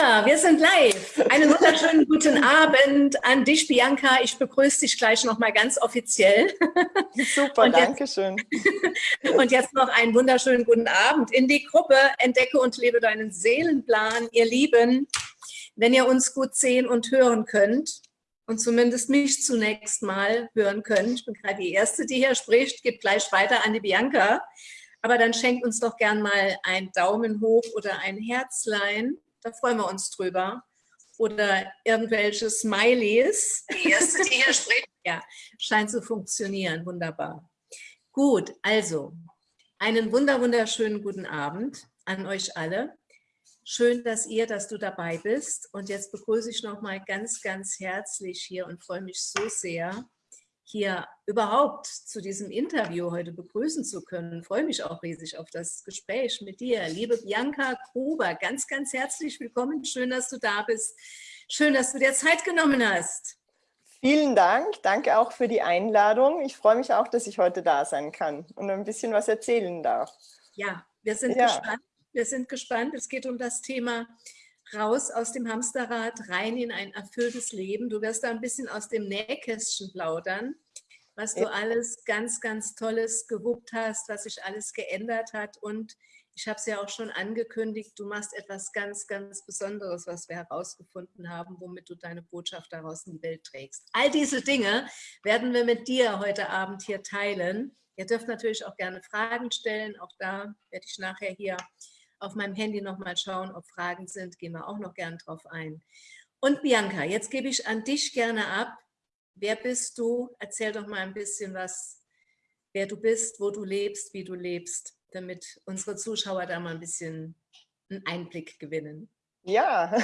Bianca, wir sind live. Einen wunderschönen guten Abend an dich, Bianca. Ich begrüße dich gleich nochmal ganz offiziell. Super, und danke schön. Und jetzt noch einen wunderschönen guten Abend in die Gruppe Entdecke und lebe deinen Seelenplan. Ihr Lieben, wenn ihr uns gut sehen und hören könnt und zumindest mich zunächst mal hören könnt, ich bin gerade die Erste, die hier spricht, gibt gleich weiter an die Bianca. Aber dann schenkt uns doch gern mal ein Daumen hoch oder ein Herzlein da freuen wir uns drüber. Oder irgendwelche Smileys. Die erste, die hier spricht. Ja, scheint zu funktionieren. Wunderbar. Gut, also einen wunder wunderschönen guten Abend an euch alle. Schön, dass ihr, dass du dabei bist. Und jetzt begrüße ich noch mal ganz, ganz herzlich hier und freue mich so sehr, hier überhaupt zu diesem Interview heute begrüßen zu können. Ich freue mich auch riesig auf das Gespräch mit dir. Liebe Bianca Gruber, ganz, ganz herzlich willkommen. Schön, dass du da bist. Schön, dass du dir Zeit genommen hast. Vielen Dank. Danke auch für die Einladung. Ich freue mich auch, dass ich heute da sein kann und ein bisschen was erzählen darf. Ja, wir sind ja. gespannt. Wir sind gespannt. Es geht um das Thema raus aus dem Hamsterrad, rein in ein erfülltes Leben. Du wirst da ein bisschen aus dem Nähkästchen plaudern, was du alles ganz, ganz Tolles gewuppt hast, was sich alles geändert hat. Und ich habe es ja auch schon angekündigt, du machst etwas ganz, ganz Besonderes, was wir herausgefunden haben, womit du deine Botschaft daraus in die Welt trägst. All diese Dinge werden wir mit dir heute Abend hier teilen. Ihr dürft natürlich auch gerne Fragen stellen. Auch da werde ich nachher hier auf meinem Handy nochmal schauen, ob Fragen sind, gehen wir auch noch gern drauf ein. Und Bianca, jetzt gebe ich an dich gerne ab. Wer bist du? Erzähl doch mal ein bisschen was, wer du bist, wo du lebst, wie du lebst, damit unsere Zuschauer da mal ein bisschen einen Einblick gewinnen. Ja,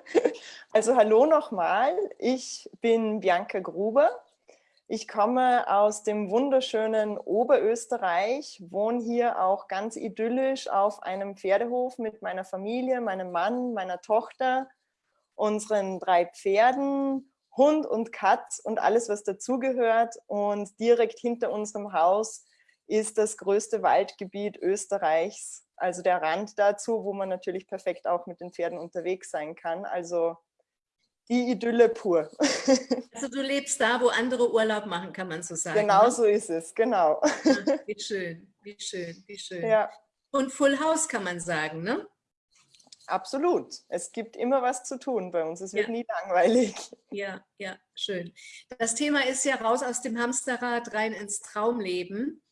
also hallo nochmal. Ich bin Bianca Gruber. Ich komme aus dem wunderschönen Oberösterreich, wohne hier auch ganz idyllisch auf einem Pferdehof mit meiner Familie, meinem Mann, meiner Tochter, unseren drei Pferden, Hund und Katz und alles, was dazugehört. Und direkt hinter unserem Haus ist das größte Waldgebiet Österreichs, also der Rand dazu, wo man natürlich perfekt auch mit den Pferden unterwegs sein kann. Also die Idylle pur. Also du lebst da, wo andere Urlaub machen, kann man so sagen. Genau ne? so ist es, genau. Ja, wie schön, wie schön, wie schön. Ja. Und Full House kann man sagen, ne? Absolut. Es gibt immer was zu tun bei uns. Es wird ja. nie langweilig. Ja, ja, schön. Das Thema ist ja raus aus dem Hamsterrad rein ins Traumleben.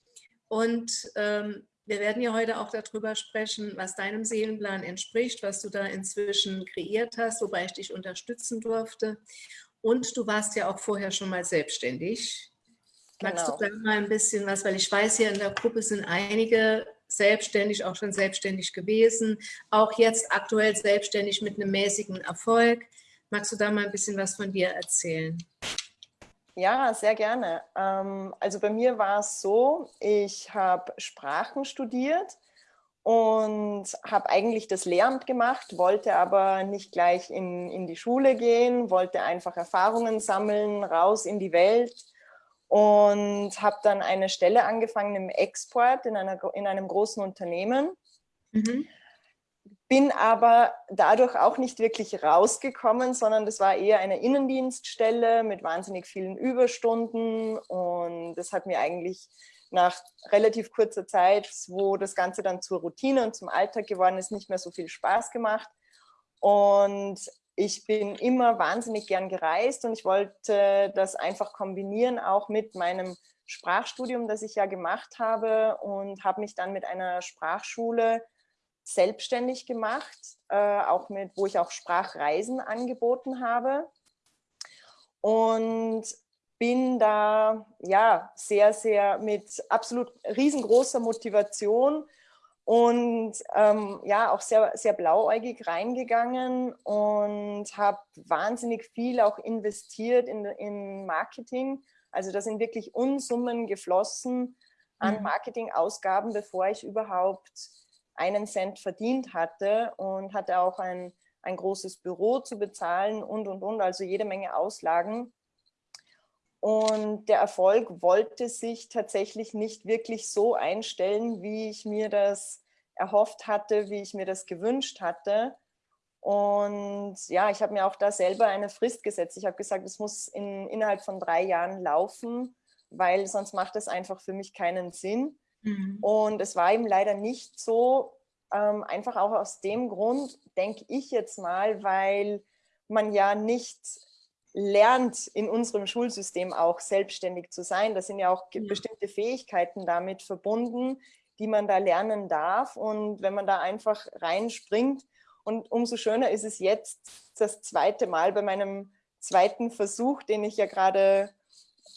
Und ähm, wir werden ja heute auch darüber sprechen, was deinem Seelenplan entspricht, was du da inzwischen kreiert hast, wobei ich dich unterstützen durfte. Und du warst ja auch vorher schon mal selbstständig. Genau. Magst du genau. da mal ein bisschen was, weil ich weiß, hier in der Gruppe sind einige selbstständig, auch schon selbstständig gewesen, auch jetzt aktuell selbstständig mit einem mäßigen Erfolg. Magst du da mal ein bisschen was von dir erzählen? Ja, sehr gerne. Ähm, also bei mir war es so, ich habe Sprachen studiert und habe eigentlich das Lehramt gemacht, wollte aber nicht gleich in, in die Schule gehen, wollte einfach Erfahrungen sammeln, raus in die Welt und habe dann eine Stelle angefangen im Export in, einer, in einem großen Unternehmen. Mhm bin aber dadurch auch nicht wirklich rausgekommen, sondern das war eher eine Innendienststelle mit wahnsinnig vielen Überstunden und das hat mir eigentlich nach relativ kurzer Zeit, wo das Ganze dann zur Routine und zum Alltag geworden ist, nicht mehr so viel Spaß gemacht. Und ich bin immer wahnsinnig gern gereist und ich wollte das einfach kombinieren, auch mit meinem Sprachstudium, das ich ja gemacht habe und habe mich dann mit einer Sprachschule selbstständig gemacht, äh, auch mit, wo ich auch Sprachreisen angeboten habe. Und bin da ja sehr, sehr mit absolut riesengroßer Motivation und ähm, ja auch sehr, sehr blauäugig reingegangen und habe wahnsinnig viel auch investiert in, in Marketing. Also da sind wirklich Unsummen geflossen an mhm. Marketingausgaben, bevor ich überhaupt einen Cent verdient hatte und hatte auch ein, ein großes Büro zu bezahlen und, und, und, also jede Menge Auslagen. Und der Erfolg wollte sich tatsächlich nicht wirklich so einstellen, wie ich mir das erhofft hatte, wie ich mir das gewünscht hatte. Und ja, ich habe mir auch da selber eine Frist gesetzt. Ich habe gesagt, es muss in, innerhalb von drei Jahren laufen, weil sonst macht es einfach für mich keinen Sinn. Mhm. Und es war eben leider nicht so, ähm, einfach auch aus dem Grund, denke ich jetzt mal, weil man ja nicht lernt, in unserem Schulsystem auch selbstständig zu sein. Da sind ja auch ja. bestimmte Fähigkeiten damit verbunden, die man da lernen darf. Und wenn man da einfach reinspringt, und umso schöner ist es jetzt das zweite Mal bei meinem zweiten Versuch, den ich ja gerade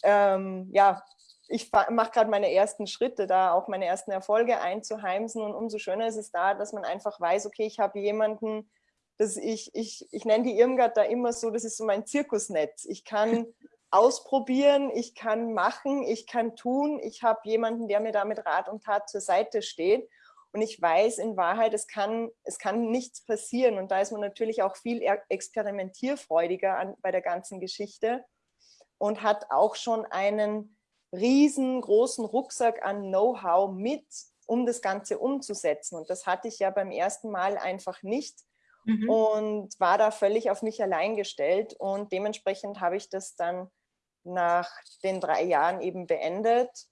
ähm, ja, ich mache gerade meine ersten Schritte da, auch meine ersten Erfolge einzuheimsen. Und umso schöner ist es da, dass man einfach weiß, okay, ich habe jemanden, dass ich, ich, ich nenne die Irmgard da immer so, das ist so mein Zirkusnetz. Ich kann ausprobieren, ich kann machen, ich kann tun, ich habe jemanden, der mir da mit Rat und Tat zur Seite steht. Und ich weiß in Wahrheit, es kann, es kann nichts passieren. Und da ist man natürlich auch viel experimentierfreudiger an, bei der ganzen Geschichte und hat auch schon einen riesengroßen Rucksack an Know-how mit, um das Ganze umzusetzen. Und das hatte ich ja beim ersten Mal einfach nicht mhm. und war da völlig auf mich allein gestellt. Und dementsprechend habe ich das dann nach den drei Jahren eben beendet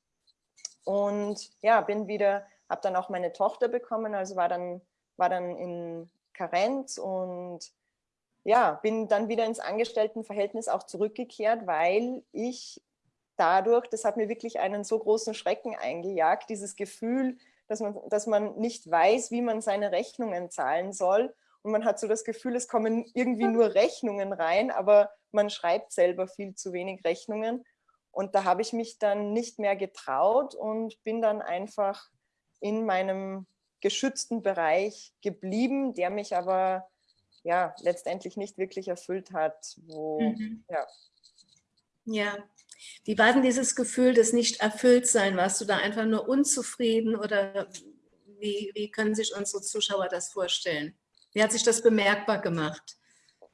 und ja, bin wieder, habe dann auch meine Tochter bekommen, also war dann, war dann in Karenz und ja, bin dann wieder ins Angestelltenverhältnis auch zurückgekehrt, weil ich dadurch, das hat mir wirklich einen so großen Schrecken eingejagt, dieses Gefühl, dass man, dass man nicht weiß, wie man seine Rechnungen zahlen soll. Und man hat so das Gefühl, es kommen irgendwie nur Rechnungen rein, aber man schreibt selber viel zu wenig Rechnungen. Und da habe ich mich dann nicht mehr getraut und bin dann einfach in meinem geschützten Bereich geblieben, der mich aber ja letztendlich nicht wirklich erfüllt hat. Wo, mhm. ja. ja, wie war denn dieses Gefühl des Nicht-Erfüllt-Sein? Warst du da einfach nur unzufrieden oder wie, wie können sich unsere Zuschauer das vorstellen? Wie hat sich das bemerkbar gemacht?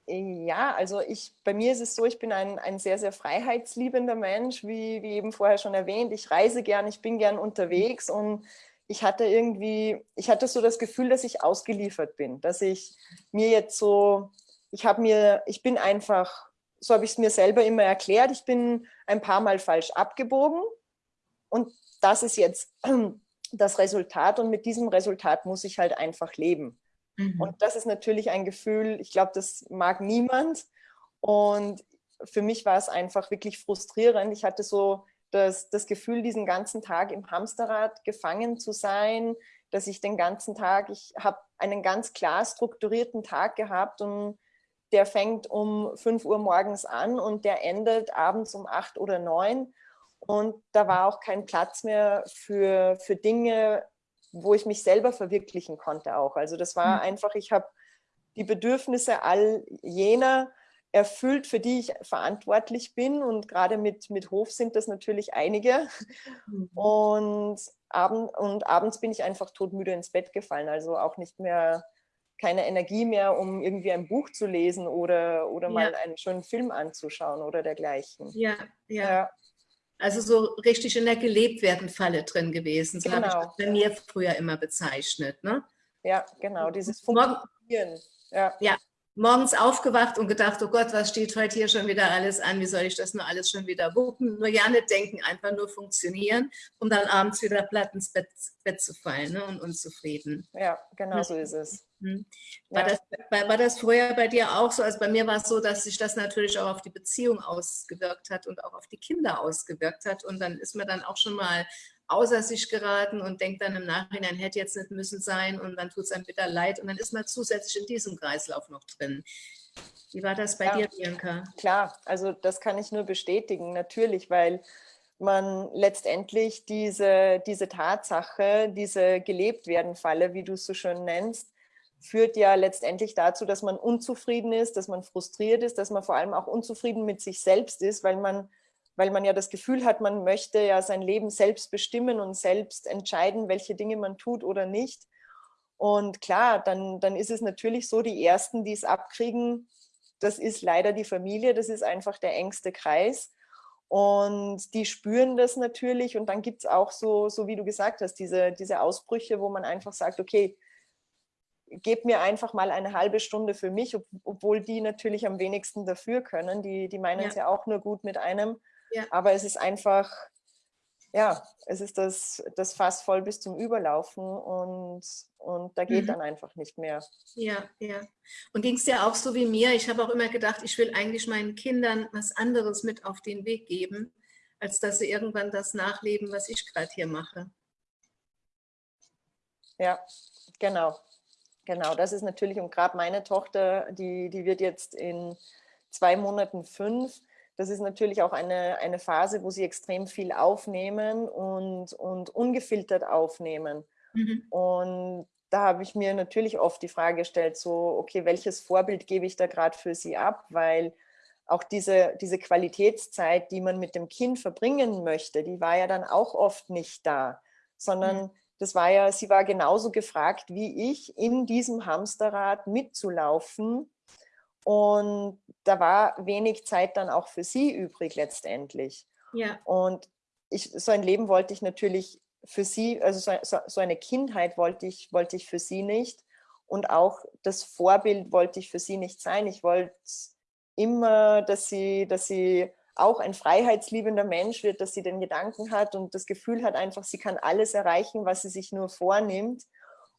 Ja, also ich, bei mir ist es so, ich bin ein, ein sehr, sehr freiheitsliebender Mensch, wie, wie eben vorher schon erwähnt. Ich reise gern, ich bin gern unterwegs und ich hatte irgendwie, ich hatte so das Gefühl, dass ich ausgeliefert bin, dass ich mir jetzt so, ich habe mir, ich bin einfach so habe ich es mir selber immer erklärt, ich bin ein paar Mal falsch abgebogen und das ist jetzt das Resultat und mit diesem Resultat muss ich halt einfach leben. Mhm. Und das ist natürlich ein Gefühl, ich glaube, das mag niemand und für mich war es einfach wirklich frustrierend. Ich hatte so das, das Gefühl, diesen ganzen Tag im Hamsterrad gefangen zu sein, dass ich den ganzen Tag, ich habe einen ganz klar strukturierten Tag gehabt und der fängt um 5 Uhr morgens an und der endet abends um 8 oder 9. Und da war auch kein Platz mehr für, für Dinge, wo ich mich selber verwirklichen konnte auch. Also das war mhm. einfach, ich habe die Bedürfnisse all jener erfüllt, für die ich verantwortlich bin. Und gerade mit, mit Hof sind das natürlich einige. Mhm. Und, abend, und abends bin ich einfach todmüde ins Bett gefallen. Also auch nicht mehr keine Energie mehr, um irgendwie ein Buch zu lesen oder, oder ja. mal einen schönen Film anzuschauen oder dergleichen. Ja, ja. ja. Also so richtig in der gelebt werden Falle drin gewesen. So genau. habe ich das bei mir früher immer bezeichnet. Ne? Ja, genau, dieses Funktionieren. Ja. ja, morgens aufgewacht und gedacht, oh Gott, was steht heute hier schon wieder alles an? Wie soll ich das nur alles schon wieder wuppen? Nur ja nicht denken, einfach nur funktionieren, um dann abends wieder platt ins Bett, Bett zu fallen ne? und unzufrieden. Ja, genau so ist es. Mhm. War, ja. das, war, das vorher bei dir auch so? Also bei mir war es so, dass sich das natürlich auch auf die Beziehung ausgewirkt hat und auch auf die Kinder ausgewirkt hat. Und dann ist mir dann auch schon mal außer sich geraten und denkt dann im Nachhinein, hätte jetzt nicht müssen sein und dann tut es einem bitter leid und dann ist man zusätzlich in diesem Kreislauf noch drin. Wie war das bei ja, dir, Bianca? Klar, also das kann ich nur bestätigen, natürlich, weil man letztendlich diese, diese Tatsache, diese gelebt werden Falle, wie du es so schön nennst, führt ja letztendlich dazu, dass man unzufrieden ist, dass man frustriert ist, dass man vor allem auch unzufrieden mit sich selbst ist, weil man weil man ja das Gefühl hat, man möchte ja sein Leben selbst bestimmen und selbst entscheiden, welche Dinge man tut oder nicht. Und klar, dann, dann ist es natürlich so, die Ersten, die es abkriegen, das ist leider die Familie, das ist einfach der engste Kreis. Und die spüren das natürlich. Und dann gibt es auch so, so wie du gesagt hast, diese, diese Ausbrüche, wo man einfach sagt, okay, gebe mir einfach mal eine halbe Stunde für mich, ob, obwohl die natürlich am wenigsten dafür können. Die, die meinen es ja. ja auch nur gut mit einem. Ja. Aber es ist einfach, ja, es ist das, das Fass voll bis zum Überlaufen und, und da geht mhm. dann einfach nicht mehr. Ja, ja. Und ging es dir auch so wie mir? Ich habe auch immer gedacht, ich will eigentlich meinen Kindern was anderes mit auf den Weg geben, als dass sie irgendwann das nachleben, was ich gerade hier mache. Ja, genau. Genau, das ist natürlich, und gerade meine Tochter, die, die wird jetzt in zwei Monaten fünf, das ist natürlich auch eine, eine Phase, wo sie extrem viel aufnehmen und, und ungefiltert aufnehmen. Mhm. Und da habe ich mir natürlich oft die Frage gestellt, so, okay, welches Vorbild gebe ich da gerade für sie ab? Weil auch diese, diese Qualitätszeit, die man mit dem Kind verbringen möchte, die war ja dann auch oft nicht da, sondern mhm das war ja, sie war genauso gefragt wie ich, in diesem Hamsterrad mitzulaufen. Und da war wenig Zeit dann auch für sie übrig letztendlich. Ja. Und ich, so ein Leben wollte ich natürlich für sie, also so, so eine Kindheit wollte ich, wollte ich für sie nicht. Und auch das Vorbild wollte ich für sie nicht sein. Ich wollte immer, dass sie, dass sie auch ein freiheitsliebender Mensch wird, dass sie den Gedanken hat und das Gefühl hat einfach, sie kann alles erreichen, was sie sich nur vornimmt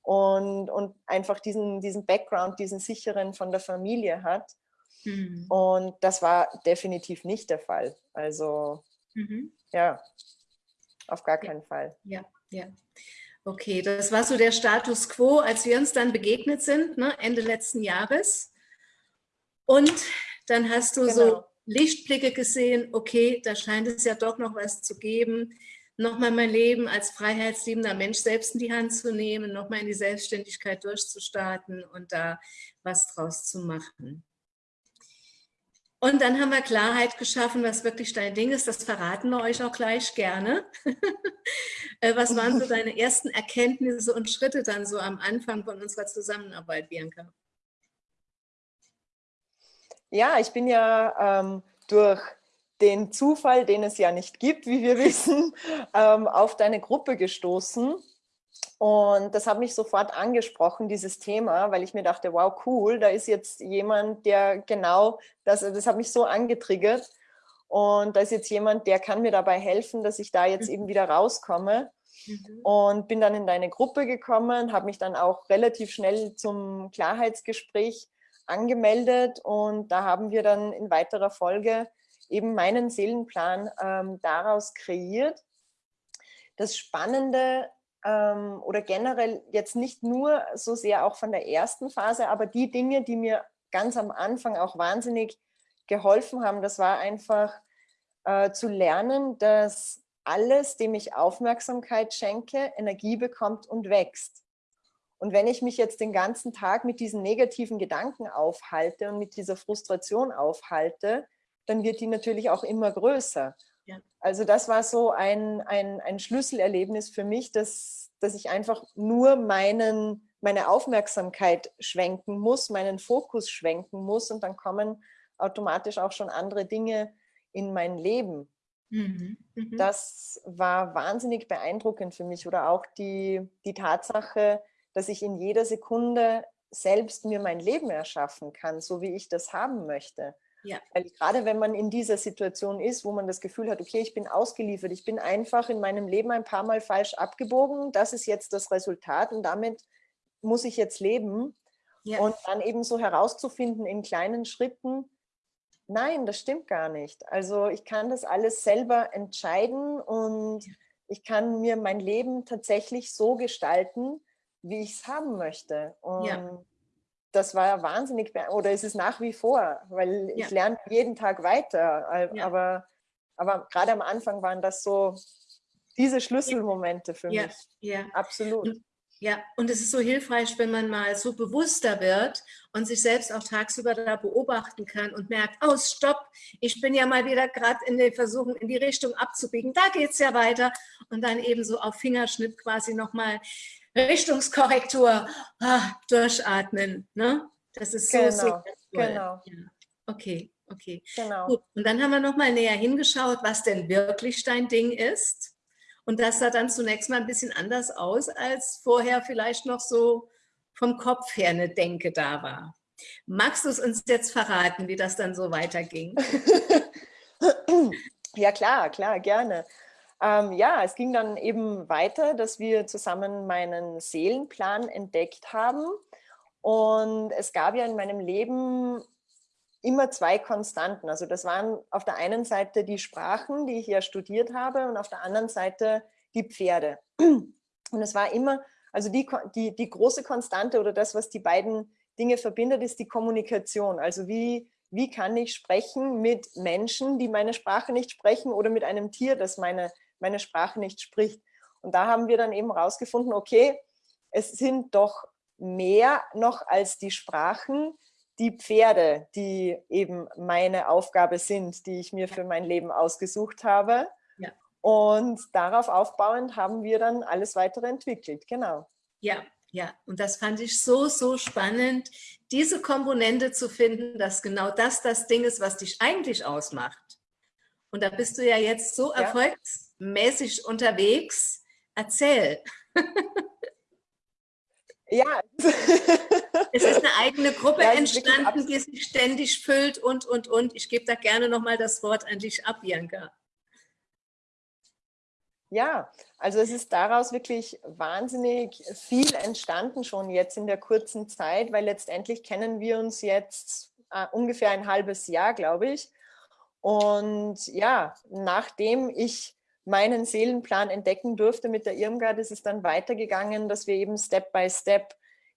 und, und einfach diesen, diesen Background, diesen sicheren von der Familie hat. Mhm. Und das war definitiv nicht der Fall. Also mhm. ja, auf gar keinen ja. Fall. Ja, ja. Okay, das war so der Status quo, als wir uns dann begegnet sind, ne, Ende letzten Jahres. Und dann hast du genau. so Lichtblicke gesehen, okay, da scheint es ja doch noch was zu geben, nochmal mein Leben als freiheitsliebender Mensch selbst in die Hand zu nehmen, nochmal in die Selbstständigkeit durchzustarten und da was draus zu machen. Und dann haben wir Klarheit geschaffen, was wirklich dein Ding ist. Das verraten wir euch auch gleich gerne. Äh, was waren so deine ersten Erkenntnisse und Schritte dann so am Anfang von unserer Zusammenarbeit, Bianca? Ja, ich bin ja ähm, durch den Zufall, den es ja nicht gibt, wie wir wissen, ähm, auf deine Gruppe gestoßen. Und das hat mich sofort angesprochen, dieses Thema, weil ich mir dachte, wow, cool, da ist jetzt jemand, der genau, das, das hat mich so angetriggert. Und da ist jetzt jemand, der kann mir dabei helfen, dass ich da jetzt eben wieder rauskomme. Mhm. Und bin dann in deine Gruppe gekommen, habe mich dann auch relativ schnell zum Klarheitsgespräch angemeldet und da haben wir dann in weiterer Folge eben meinen Seelenplan ähm, daraus kreiert. Das Spannende ähm, oder generell jetzt nicht nur so sehr auch von der ersten Phase, aber die Dinge, die mir ganz am Anfang auch wahnsinnig geholfen haben, das war einfach äh, zu lernen, dass alles, dem ich Aufmerksamkeit schenke, Energie bekommt und wächst. Und wenn ich mich jetzt den ganzen Tag mit diesen negativen Gedanken aufhalte und mit dieser Frustration aufhalte, dann wird die natürlich auch immer größer. Ja. Also das war so ein, ein, ein Schlüsselerlebnis für mich, dass, dass ich einfach nur meinen, meine Aufmerksamkeit schwenken muss, meinen Fokus schwenken muss und dann kommen automatisch auch schon andere Dinge in mein Leben. Mhm. Mhm. Das war wahnsinnig beeindruckend für mich oder auch die, die Tatsache, dass ich in jeder Sekunde selbst mir mein Leben erschaffen kann, so wie ich das haben möchte. Ja. Weil gerade wenn man in dieser Situation ist, wo man das Gefühl hat, okay, ich bin ausgeliefert, ich bin einfach in meinem Leben ein paar Mal falsch abgebogen, das ist jetzt das Resultat und damit muss ich jetzt leben. Ja. Und dann eben so herauszufinden in kleinen Schritten, nein, das stimmt gar nicht. Also ich kann das alles selber entscheiden und ich kann mir mein Leben tatsächlich so gestalten, wie ich es haben möchte. Und ja. das war wahnsinnig, oder ist es nach wie vor, weil ja. ich lerne jeden Tag weiter. Aber, aber gerade am Anfang waren das so diese Schlüsselmomente für mich. Ja. Absolut. Ja, und es ist so hilfreich, wenn man mal so bewusster wird und sich selbst auch tagsüber da beobachten kann und merkt, oh, stopp, ich bin ja mal wieder gerade in den Versuchen, in die Richtung abzubiegen, da geht es ja weiter. Und dann eben so auf Fingerschnitt quasi nochmal Richtungskorrektur, ah, durchatmen. Ne? Das ist so genau, sehr genau. Ja. Okay, okay. Genau. Gut. Und dann haben wir noch mal näher hingeschaut, was denn wirklich dein Ding ist. Und das sah dann zunächst mal ein bisschen anders aus als vorher vielleicht noch so vom Kopf her eine Denke da war. Magst du es uns jetzt verraten, wie das dann so weiterging? ja, klar, klar, gerne. Ähm, ja, es ging dann eben weiter, dass wir zusammen meinen Seelenplan entdeckt haben. Und es gab ja in meinem Leben immer zwei Konstanten. Also das waren auf der einen Seite die Sprachen, die ich ja studiert habe, und auf der anderen Seite die Pferde. Und es war immer, also die, die, die große Konstante oder das, was die beiden Dinge verbindet, ist die Kommunikation. Also wie, wie kann ich sprechen mit Menschen, die meine Sprache nicht sprechen oder mit einem Tier, das meine, meine Sprache nicht spricht. Und da haben wir dann eben rausgefunden, okay, es sind doch mehr noch als die Sprachen, die Pferde, die eben meine Aufgabe sind, die ich mir für mein Leben ausgesucht habe. Ja. Und darauf aufbauend haben wir dann alles weitere entwickelt, genau. Ja, ja, und das fand ich so, so spannend, diese Komponente zu finden, dass genau das das Ding ist, was dich eigentlich ausmacht. Und da bist du ja jetzt so ja. erfolgsmäßig unterwegs. Erzähl. Ja. es ist eine eigene Gruppe ja, entstanden, die sich ständig füllt und, und, und. Ich gebe da gerne nochmal das Wort an dich ab, Bianca. Ja, also es ist daraus wirklich wahnsinnig viel entstanden schon jetzt in der kurzen Zeit, weil letztendlich kennen wir uns jetzt äh, ungefähr ein halbes Jahr, glaube ich. Und ja, nachdem ich meinen Seelenplan entdecken durfte mit der Irmgard, ist es dann weitergegangen, dass wir eben Step by Step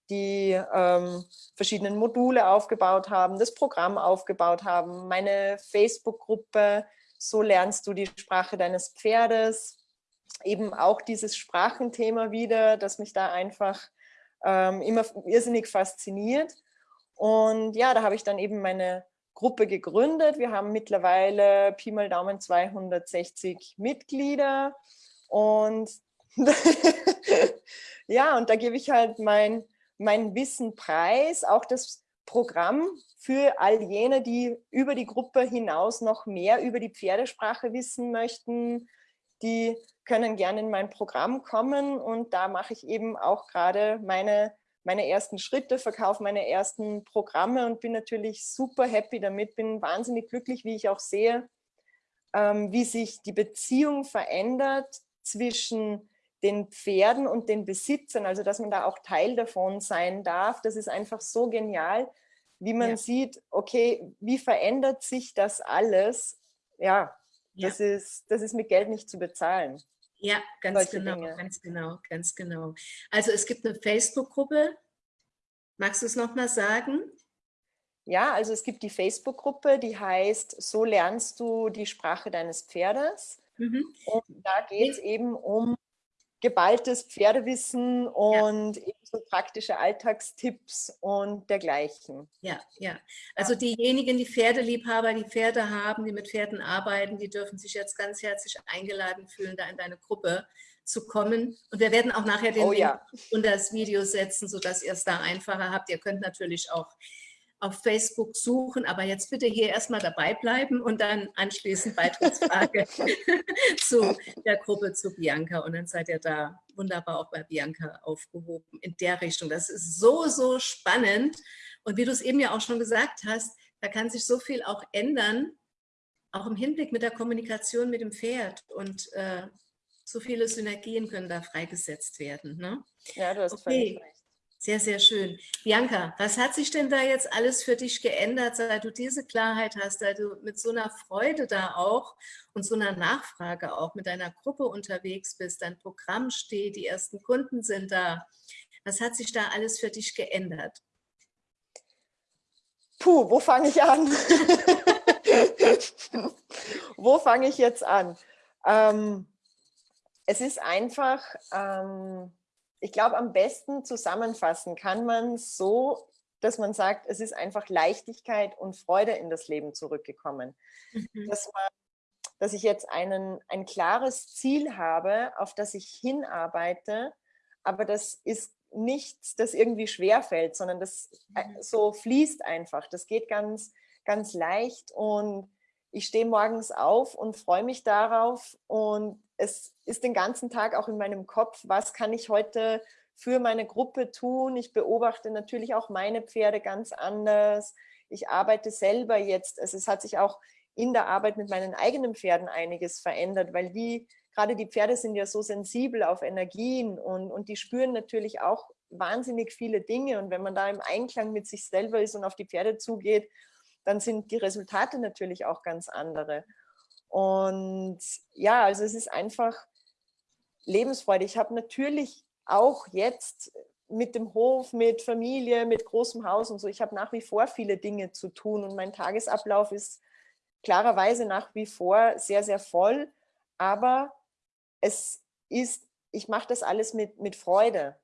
die ähm, verschiedenen Module aufgebaut haben, das Programm aufgebaut haben, meine Facebook-Gruppe, so lernst du die Sprache deines Pferdes, eben auch dieses Sprachenthema wieder, das mich da einfach ähm, immer irrsinnig fasziniert. Und ja, da habe ich dann eben meine Gruppe gegründet. Wir haben mittlerweile Pi mal Daumen 260 Mitglieder. Und ja, und da gebe ich halt mein, mein Wissen preis, auch das Programm für all jene, die über die Gruppe hinaus noch mehr über die Pferdesprache wissen möchten, die können gerne in mein Programm kommen. Und da mache ich eben auch gerade meine, meine ersten Schritte, verkaufe meine ersten Programme und bin natürlich super happy damit, bin wahnsinnig glücklich, wie ich auch sehe, ähm, wie sich die Beziehung verändert zwischen den Pferden und den Besitzern, also dass man da auch Teil davon sein darf. Das ist einfach so genial, wie man ja. sieht, okay, wie verändert sich das alles? Ja, ja. Das, ist, das ist mit Geld nicht zu bezahlen. Ja, ganz genau, Dinge. ganz genau, ganz genau. Also es gibt eine Facebook-Gruppe. Magst du es nochmal sagen? Ja, also es gibt die Facebook-Gruppe, die heißt So lernst du die Sprache deines Pferdes. Mhm. Und da geht es eben um geballtes Pferdewissen und ja. so praktische Alltagstipps und dergleichen. Ja, ja. Also diejenigen, die Pferdeliebhaber, die Pferde haben, die mit Pferden arbeiten, die dürfen sich jetzt ganz herzlich eingeladen fühlen, da in deine Gruppe zu kommen. Und wir werden auch nachher den oh, ja. unter das Video setzen, sodass ihr es da einfacher habt. Ihr könnt natürlich auch auf Facebook suchen, aber jetzt bitte hier erstmal dabei bleiben und dann anschließend Beitrittsfrage zu der Gruppe zu Bianca und dann seid ihr da wunderbar auch bei Bianca aufgehoben in der Richtung. Das ist so, so spannend und wie du es eben ja auch schon gesagt hast, da kann sich so viel auch ändern, auch im Hinblick mit der Kommunikation mit dem Pferd und äh, so viele Synergien können da freigesetzt werden. Ne? Ja, du hast okay. völlig recht. Sehr, sehr schön. Bianca, was hat sich denn da jetzt alles für dich geändert, seit du diese Klarheit hast, seit du mit so einer Freude da auch und so einer Nachfrage auch mit deiner Gruppe unterwegs bist, dein Programm steht, die ersten Kunden sind da. Was hat sich da alles für dich geändert? Puh, wo fange ich an? wo fange ich jetzt an? Ähm, es ist einfach... Ähm, ich glaube, am besten zusammenfassen kann man so, dass man sagt, es ist einfach Leichtigkeit und Freude in das Leben zurückgekommen. Mhm. Dass, man, dass ich jetzt einen, ein klares Ziel habe, auf das ich hinarbeite, aber das ist nichts, das irgendwie schwerfällt, sondern das äh, mhm. so fließt einfach. Das geht ganz, ganz leicht und ich stehe morgens auf und freue mich darauf und es ist den ganzen Tag auch in meinem Kopf, was kann ich heute für meine Gruppe tun. Ich beobachte natürlich auch meine Pferde ganz anders. Ich arbeite selber jetzt, also es hat sich auch in der Arbeit mit meinen eigenen Pferden einiges verändert, weil die, gerade die Pferde sind ja so sensibel auf Energien und, und die spüren natürlich auch wahnsinnig viele Dinge und wenn man da im Einklang mit sich selber ist und auf die Pferde zugeht, dann sind die Resultate natürlich auch ganz andere. Und ja, also es ist einfach Lebensfreude. Ich habe natürlich auch jetzt mit dem Hof, mit Familie, mit großem Haus und so, ich habe nach wie vor viele Dinge zu tun und mein Tagesablauf ist klarerweise nach wie vor sehr, sehr voll, aber es ist, ich mache das alles mit, mit Freude,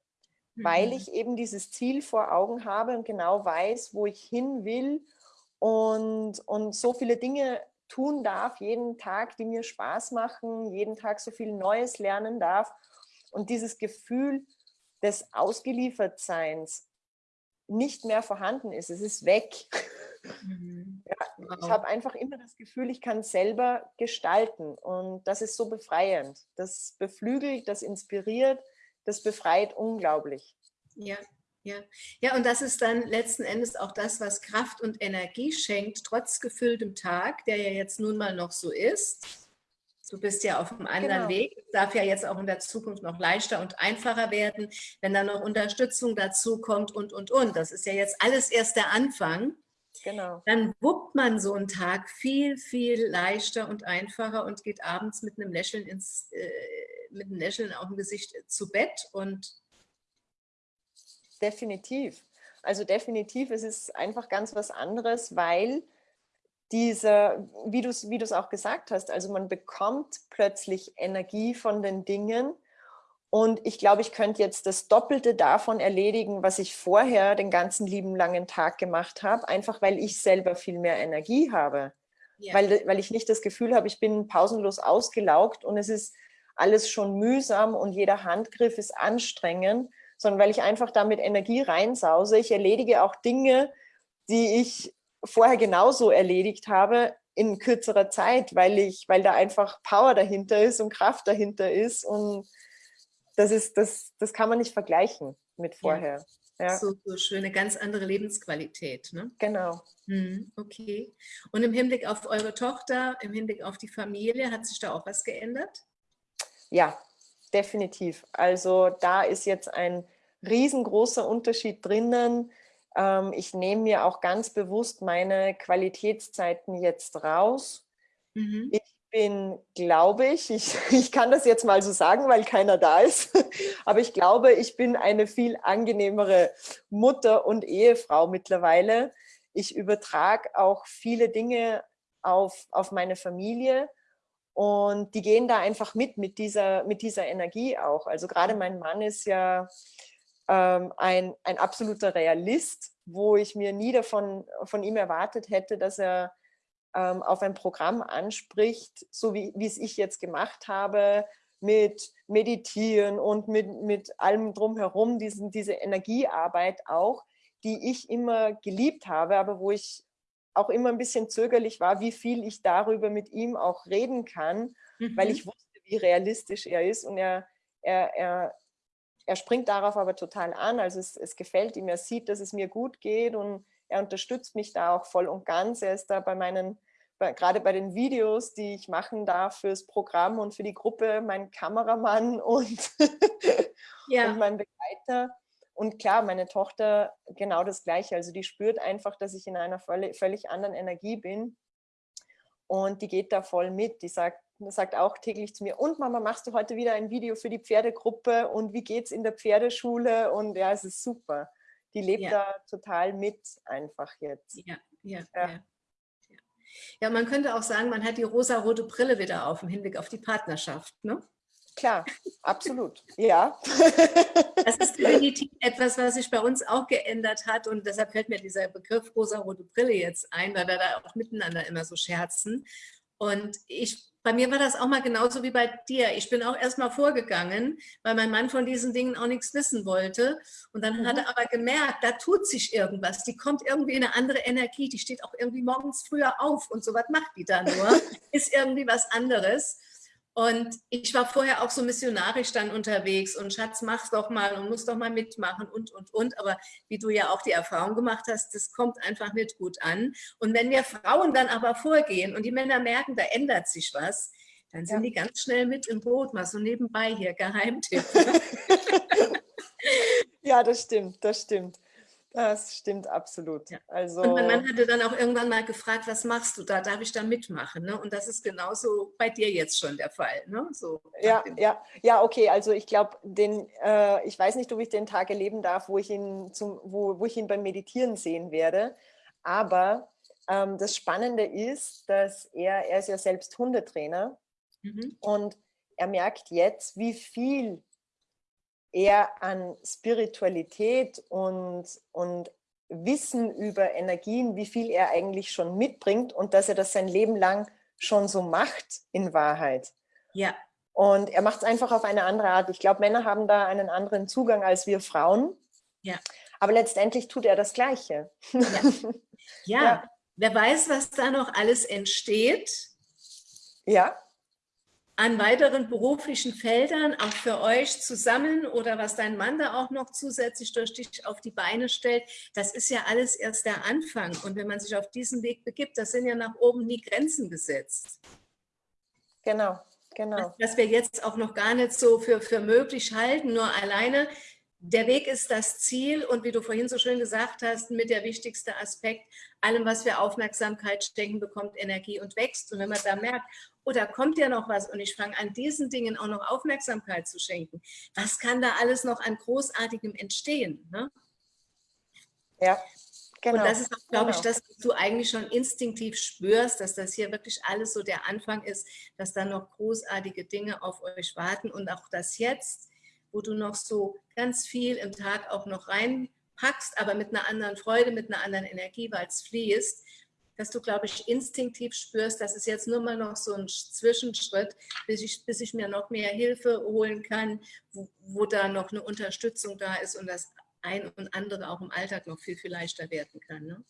mhm. weil ich eben dieses Ziel vor Augen habe und genau weiß, wo ich hin will und, und so viele Dinge tun darf, jeden Tag, die mir Spaß machen, jeden Tag so viel Neues lernen darf und dieses Gefühl des Ausgeliefertseins nicht mehr vorhanden ist. Es ist weg. Mhm. Ja, wow. Ich habe einfach immer das Gefühl, ich kann selber gestalten und das ist so befreiend. Das beflügelt, das inspiriert, das befreit unglaublich. Ja, ja. ja, und das ist dann letzten Endes auch das, was Kraft und Energie schenkt, trotz gefülltem Tag, der ja jetzt nun mal noch so ist. Du bist ja auf einem anderen genau. Weg. Es darf ja jetzt auch in der Zukunft noch leichter und einfacher werden, wenn dann noch Unterstützung dazu kommt und, und, und. Das ist ja jetzt alles erst der Anfang. Genau. Dann wuppt man so einen Tag viel, viel leichter und einfacher und geht abends mit einem Lächeln ins, äh, mit einem Lächeln auf dem Gesicht zu Bett und definitiv. Also definitiv, es ist einfach ganz was anderes, weil diese, wie du es wie auch gesagt hast, also man bekommt plötzlich Energie von den Dingen und ich glaube, ich könnte jetzt das Doppelte davon erledigen, was ich vorher den ganzen lieben langen Tag gemacht habe, einfach weil ich selber viel mehr Energie habe. Ja. Weil, weil ich nicht das Gefühl habe, ich bin pausenlos ausgelaugt und es ist alles schon mühsam und jeder Handgriff ist anstrengend, sondern weil ich einfach damit Energie reinsause. Ich erledige auch Dinge, die ich vorher genauso erledigt habe, in kürzerer Zeit, weil ich, weil da einfach Power dahinter ist und Kraft dahinter ist und das ist, das, das kann man nicht vergleichen mit vorher. Ja. ja. So, so schön, eine ganz andere Lebensqualität. Ne? Genau. Hm, okay. Und im Hinblick auf eure Tochter, im Hinblick auf die Familie, hat sich da auch was geändert? Ja, definitiv. Also da ist jetzt ein riesengroßer Unterschied drinnen. Ähm, ich nehme mir auch ganz bewusst meine Qualitätszeiten jetzt raus. Mhm. Ich bin, glaube ich, ich, ich kann das jetzt mal so sagen, weil keiner da ist, aber ich glaube, ich bin eine viel angenehmere Mutter und Ehefrau mittlerweile. Ich übertrage auch viele Dinge auf, auf meine Familie und die gehen da einfach mit, mit dieser, mit dieser Energie auch. Also gerade mein Mann ist ja ähm, ein, ein absoluter Realist, wo ich mir nie davon von ihm erwartet hätte, dass er ähm, auf ein Programm anspricht, so wie, wie es ich jetzt gemacht habe, mit Meditieren und mit, mit allem drumherum, diesen, diese Energiearbeit auch, die ich immer geliebt habe, aber wo ich auch immer ein bisschen zögerlich war, wie viel ich darüber mit ihm auch reden kann, mhm. weil ich wusste, wie realistisch er ist und er, er, er, er springt darauf aber total an, also es, es gefällt ihm, er sieht, dass es mir gut geht und er unterstützt mich da auch voll und ganz. Er ist da bei meinen, bei, gerade bei den Videos, die ich machen darf fürs Programm und für die Gruppe, mein Kameramann und, ja. und mein Begleiter. Und klar, meine Tochter genau das Gleiche. Also die spürt einfach, dass ich in einer völlig, anderen Energie bin. Und die geht da voll mit. Die sagt, sagt auch täglich zu mir, und Mama, machst du heute wieder ein Video für die Pferdegruppe und wie geht es in der Pferdeschule? Und ja, es ist super die lebt ja. da total mit einfach jetzt. Ja, ja, ja. ja. Ja, man könnte auch sagen, man hat die rosa-rote Brille wieder auf im Hinblick auf die Partnerschaft, ne? Klar, absolut, ja. Das ist definitiv etwas, was sich bei uns auch geändert hat und deshalb fällt mir dieser Begriff rosa-rote Brille jetzt ein, weil wir da auch miteinander immer so scherzen. Und ich bei mir war das auch mal genauso wie bei dir. Ich bin auch erstmal vorgegangen, weil mein Mann von diesen Dingen auch nichts wissen wollte. Und dann mhm. hat er aber gemerkt, da tut sich irgendwas. Die kommt irgendwie in eine andere Energie. Die steht auch irgendwie morgens früher auf und so was macht die da nur. Ist irgendwie was anderes. Und ich war vorher auch so missionarisch dann unterwegs und Schatz, mach's doch mal und muss doch mal mitmachen und, und, und. Aber wie du ja auch die Erfahrung gemacht hast, das kommt einfach nicht gut an. Und wenn wir Frauen dann aber vorgehen und die Männer merken, da ändert sich was, dann sind ja. die ganz schnell mit im Boot, mal so nebenbei hier, Geheimtipp. ja, das stimmt, das stimmt. Das stimmt absolut. Ja. Also, und mein Mann hatte dann auch irgendwann mal gefragt, was machst du da? Darf ich da mitmachen? Ne? Und das ist genauso bei dir jetzt schon der Fall. Ne? So, ja, ja, ja, okay. Also ich glaube, den, äh, ich weiß nicht, ob ich den Tag erleben darf, wo ich ihn, zum, wo, wo ich ihn beim Meditieren sehen werde. Aber ähm, das Spannende ist, dass er, er ist ja selbst Hundetrainer mhm. und er merkt jetzt, wie viel eher an Spiritualität und, und Wissen über Energien, wie viel er eigentlich schon mitbringt und dass er das sein Leben lang schon so macht in Wahrheit. Ja. Und er macht es einfach auf eine andere Art. Ich glaube, Männer haben da einen anderen Zugang als wir Frauen. Ja. Aber letztendlich tut er das Gleiche. Ja. ja. ja. Wer weiß, was da noch alles entsteht. Ja an weiteren beruflichen Feldern auch für euch zusammen oder was dein Mann da auch noch zusätzlich durch dich auf die Beine stellt, das ist ja alles erst der Anfang. Und wenn man sich auf diesen Weg begibt, das sind ja nach oben nie Grenzen gesetzt. Genau, genau. Was wir jetzt auch noch gar nicht so für, für möglich halten, nur alleine der Weg ist das Ziel und wie du vorhin so schön gesagt hast, mit der wichtigste Aspekt, allem, was wir Aufmerksamkeit stecken, bekommt Energie und wächst. Und wenn man da merkt, da kommt ja noch was und ich fange an, diesen Dingen auch noch Aufmerksamkeit zu schenken, was kann da alles noch an Großartigem entstehen? Ne? Ja, Genau, und das ist auch, glaube genau. ich, das, was du eigentlich schon instinktiv spürst, dass das hier wirklich alles so der Anfang ist, dass da noch großartige Dinge auf euch warten und auch das jetzt wo du noch so ganz viel im Tag auch noch reinpackst, aber mit einer anderen Freude, mit einer anderen Energie, weil es fließt, dass du, glaube ich, instinktiv spürst, dass es jetzt nur mal noch so ein Zwischenschritt, bis ich, bis ich mir noch mehr Hilfe holen kann, wo, wo da noch eine Unterstützung da ist und das ein und andere auch im Alltag noch viel, viel leichter werden kann. Ne?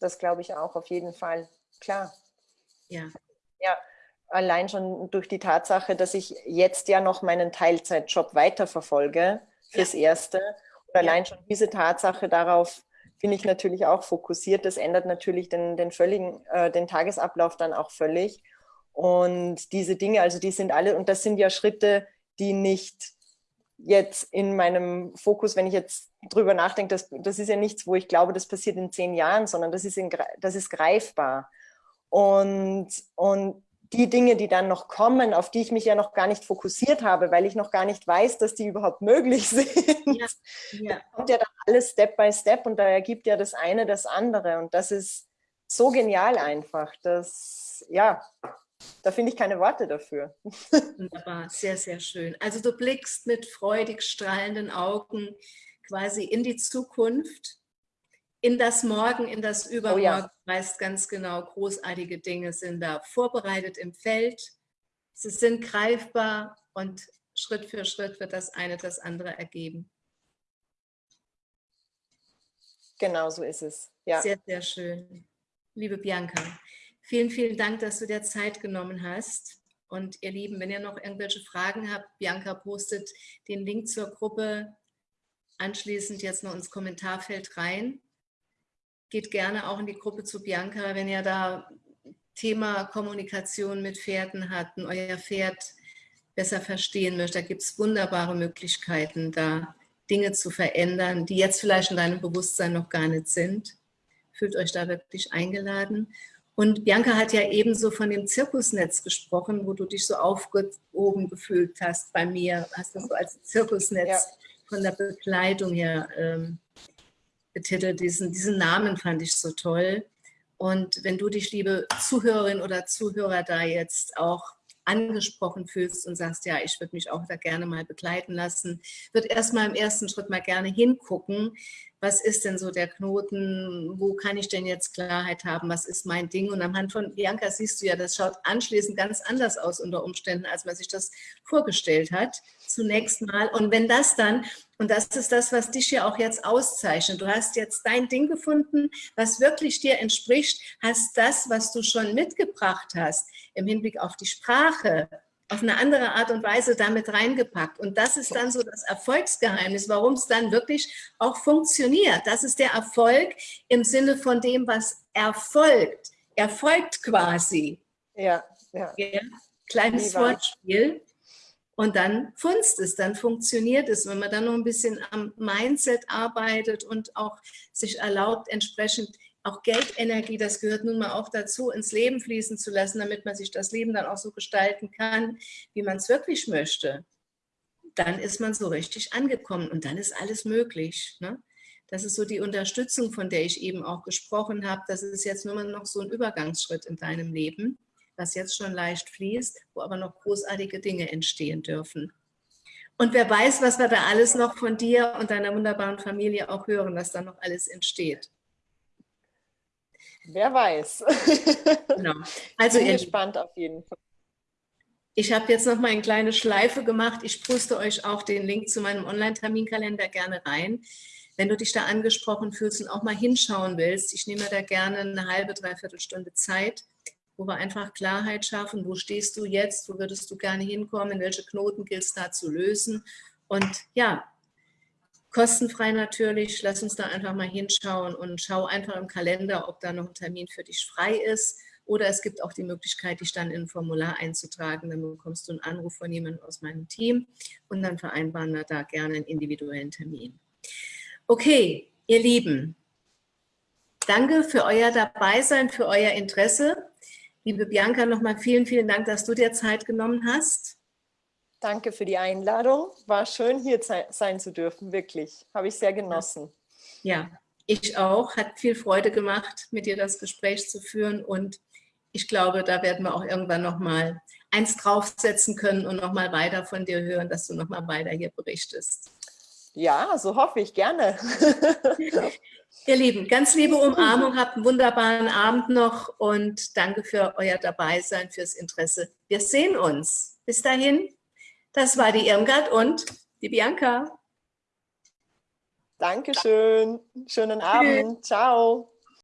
Das glaube ich auch, auf jeden Fall. Klar. Ja. Ja, allein schon durch die Tatsache, dass ich jetzt ja noch meinen Teilzeitjob weiterverfolge, fürs ja. Erste. Und allein ja. schon diese Tatsache darauf bin ich natürlich auch fokussiert. Das ändert natürlich den, den völligen, äh, den Tagesablauf dann auch völlig. Und diese Dinge, also die sind alle, und das sind ja Schritte, die nicht jetzt in meinem Fokus, wenn ich jetzt drüber nachdenke, das, das ist ja nichts, wo ich glaube, das passiert in zehn Jahren, sondern das ist, in, das ist greifbar. Und, und die Dinge, die dann noch kommen, auf die ich mich ja noch gar nicht fokussiert habe, weil ich noch gar nicht weiß, dass die überhaupt möglich sind. Ja, ja. Kommt ja dann alles Step by Step und da ergibt ja das eine das andere. Und das ist so genial einfach. dass, ja, da finde ich keine Worte dafür. Wunderbar, sehr, sehr schön. Also du blickst mit freudig strahlenden Augen quasi in die Zukunft in das Morgen, in das Übermorgen, oh ja. weißt ganz genau, großartige Dinge sind da vorbereitet im Feld. Sie sind greifbar und Schritt für Schritt wird das eine das andere ergeben. Genau so ist es. Ja. Sehr, sehr schön. Liebe Bianca, vielen, vielen Dank, dass du dir Zeit genommen hast. Und ihr Lieben, wenn ihr noch irgendwelche Fragen habt, Bianca postet den Link zur Gruppe anschließend jetzt noch ins Kommentarfeld rein geht gerne auch in die Gruppe zu Bianca, wenn ihr da Thema Kommunikation mit Pferden habt und euer Pferd besser verstehen möchtet. Da gibt es wunderbare Möglichkeiten, da Dinge zu verändern, die jetzt vielleicht in deinem Bewusstsein noch gar nicht sind. Fühlt euch da wirklich eingeladen. Und Bianca hat ja ebenso von dem Zirkusnetz gesprochen, wo du dich so aufgehoben gefühlt hast bei mir. Hast du so als Zirkusnetz ja. von der Bekleidung her ähm, betitelt. Diesen, diesen Namen fand ich so toll. Und wenn du dich, liebe Zuhörerin oder Zuhörer, da jetzt auch angesprochen fühlst und sagst, ja, ich würde mich auch da gerne mal begleiten lassen, wird erstmal im ersten Schritt mal gerne hingucken, was ist denn so der Knoten, wo kann ich denn jetzt Klarheit haben, was ist mein Ding? Und anhand von Bianca siehst du ja, das schaut anschließend ganz anders aus unter Umständen, als man sich das vorgestellt hat, zunächst mal. Und wenn das dann, und das ist das, was dich ja auch jetzt auszeichnet, du hast jetzt dein Ding gefunden, was wirklich dir entspricht, hast das, was du schon mitgebracht hast, im Hinblick auf die Sprache, auf eine andere Art und Weise damit reingepackt. Und das ist dann so das Erfolgsgeheimnis, warum es dann wirklich auch funktioniert. Das ist der Erfolg im Sinne von dem, was erfolgt. Erfolgt quasi. Ja, ja. ja kleines Wortspiel. Und dann funzt es, dann funktioniert es. Wenn man dann noch ein bisschen am Mindset arbeitet und auch sich erlaubt, entsprechend auch Geldenergie, das gehört nun mal auch dazu, ins Leben fließen zu lassen, damit man sich das Leben dann auch so gestalten kann, wie man es wirklich möchte. Dann ist man so richtig angekommen und dann ist alles möglich. Ne? Das ist so die Unterstützung, von der ich eben auch gesprochen habe. Das ist jetzt nur noch so ein Übergangsschritt in deinem Leben, was jetzt schon leicht fließt, wo aber noch großartige Dinge entstehen dürfen. Und wer weiß, was wir da alles noch von dir und deiner wunderbaren Familie auch hören, was da noch alles entsteht. Wer weiß. Genau. Also Bin gespannt auf jeden Fall. Ich habe jetzt noch mal eine kleine Schleife gemacht. Ich poste euch auch den Link zu meinem Online-Terminkalender gerne rein. Wenn du dich da angesprochen fühlst und auch mal hinschauen willst, ich nehme da gerne eine halbe, dreiviertel Stunde Zeit, wo wir einfach Klarheit schaffen. Wo stehst du jetzt? Wo würdest du gerne hinkommen? Welche Knoten gilt es da zu lösen? Und ja, Kostenfrei natürlich, lass uns da einfach mal hinschauen und schau einfach im Kalender, ob da noch ein Termin für dich frei ist. Oder es gibt auch die Möglichkeit, dich dann in ein Formular einzutragen. Dann bekommst du einen Anruf von jemandem aus meinem Team und dann vereinbaren wir da gerne einen individuellen Termin. Okay, ihr Lieben, danke für euer Dabeisein, für euer Interesse. Liebe Bianca, nochmal vielen, vielen Dank, dass du dir Zeit genommen hast. Danke für die Einladung. War schön, hier sein zu dürfen, wirklich. Habe ich sehr genossen. Ja, ich auch. Hat viel Freude gemacht, mit dir das Gespräch zu führen. Und ich glaube, da werden wir auch irgendwann nochmal eins draufsetzen können und nochmal weiter von dir hören, dass du nochmal weiter hier berichtest. Ja, so hoffe ich gerne. Ihr Lieben, ganz liebe Umarmung, habt einen wunderbaren Abend noch und danke für euer Dabeisein, fürs Interesse. Wir sehen uns. Bis dahin. Das war die Irmgard und die Bianca. Dankeschön. Schönen Abend. Ciao.